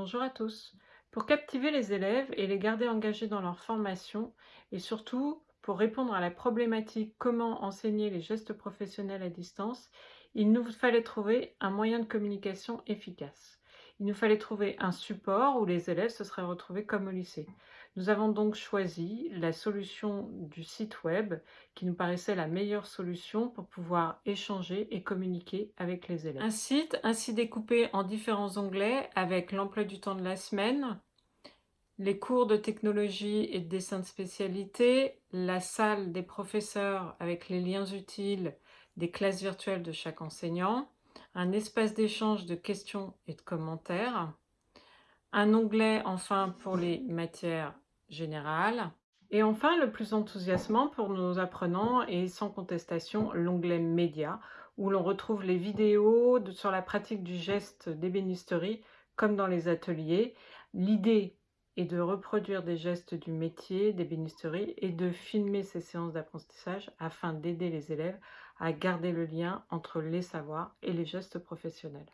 Bonjour à tous. Pour captiver les élèves et les garder engagés dans leur formation et surtout pour répondre à la problématique comment enseigner les gestes professionnels à distance, il nous fallait trouver un moyen de communication efficace. Il nous fallait trouver un support où les élèves se seraient retrouvés comme au lycée. Nous avons donc choisi la solution du site web qui nous paraissait la meilleure solution pour pouvoir échanger et communiquer avec les élèves. Un site ainsi découpé en différents onglets avec l'emploi du temps de la semaine, les cours de technologie et de dessin de spécialité, la salle des professeurs avec les liens utiles des classes virtuelles de chaque enseignant, un espace d'échange de questions et de commentaires, un onglet enfin pour les matières générales, et enfin le plus enthousiasmant pour nos apprenants est sans contestation l'onglet médias où l'on retrouve les vidéos sur la pratique du geste d'ébénisterie comme dans les ateliers. L'idée est de reproduire des gestes du métier d'ébénisterie et de filmer ces séances d'apprentissage afin d'aider les élèves à garder le lien entre les savoirs et les gestes professionnels.